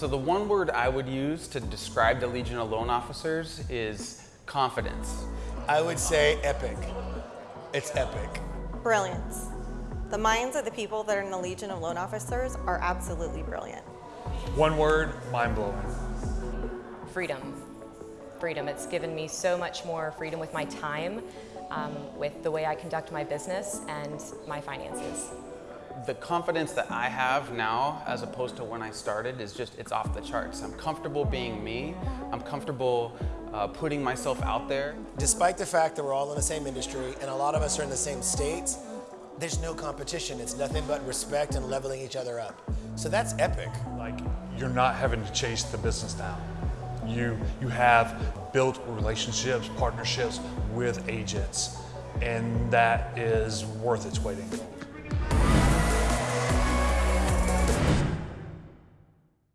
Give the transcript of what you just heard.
So the one word I would use to describe the Legion of Loan Officers is confidence. I would say epic. It's epic. Brilliance. The minds of the people that are in the Legion of Loan Officers are absolutely brilliant. One word, mind-blowing. freedom. Freedom. It's given me so much more freedom with my time, um, with the way I conduct my business and my finances. The confidence that I have now as opposed to when I started is just, it's off the charts. I'm comfortable being me. I'm comfortable uh, putting myself out there. Despite the fact that we're all in the same industry and a lot of us are in the same states, there's no competition. It's nothing but respect and leveling each other up. So that's epic. Like, you're not having to chase the business down. You, you have built relationships, partnerships with agents, and that is worth its weight in gold.